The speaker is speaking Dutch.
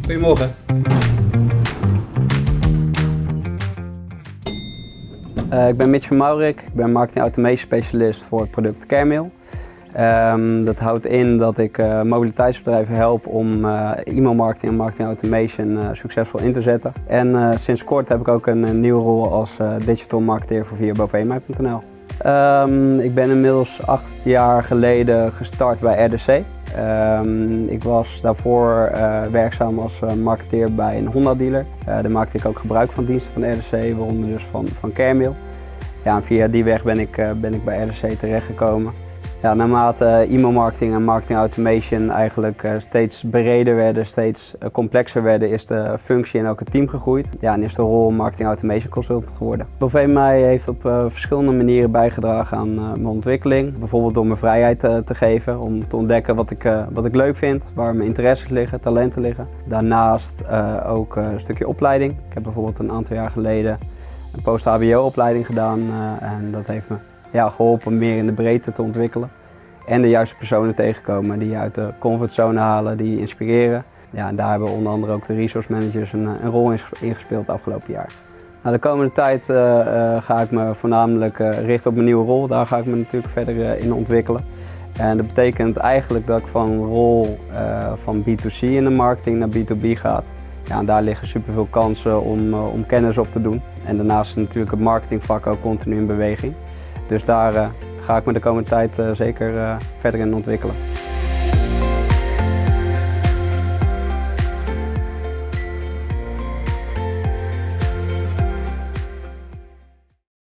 Goedemorgen. Uh, ik ben Mitch van Maurik, ik ben marketing automation specialist voor het product Caremail. Um, dat houdt in dat ik uh, mobiliteitsbedrijven help om uh, e-mailmarketing en marketing automation succesvol in te zetten. En sinds kort heb ik ook een, nieuwe rol als digital marketeer voor via. Um, ik ben inmiddels acht jaar geleden gestart bij RDC. Um, ik was daarvoor werkzaam als marketeer bij een Honda dealer. daar maakte ik ook gebruik van diensten van RDC, waaronder dus van, van Caremail. Ja, en via die weg ben ik, ben ik bij RDC terechtgekomen. Ja, naarmate e-mailmarketing en marketing automation eigenlijk eh, steeds breder werden, steeds eh, complexer werden, is de functie ook het team gegroeid. Ja, en is de rol marketing automation consultant geworden. Bovee heeft op verschillende manieren bijgedragen aan mijn ontwikkeling. Bijvoorbeeld door me vrijheid te geven om te ontdekken wat ik, wat ik leuk vind, waar mijn interesses liggen, talenten liggen. Daarnaast ook een stukje opleiding. Ik heb bijvoorbeeld een aantal jaar geleden een post-HBO opleiding gedaan en dat heeft me ja, geholpen meer in de breedte te ontwikkelen. En de juiste personen tegenkomen die je uit de comfortzone halen, die inspireren. Ja, en daar hebben onder andere ook de resource managers een, een rol in gespeeld het afgelopen jaar. Nou, de komende tijd uh, uh, ga ik me voornamelijk uh, richten op mijn nieuwe rol. Daar ga ik me natuurlijk verder in ontwikkelen. En dat betekent eigenlijk dat ik van rol van B2C in de marketing naar B2B ga. Ja, en daar liggen superveel kansen om, om kennis op te doen. En daarnaast is natuurlijk het marketingvak ook continu in beweging. Dus daar uh, ga ik me de komende tijd uh, zeker uh, verder in ontwikkelen.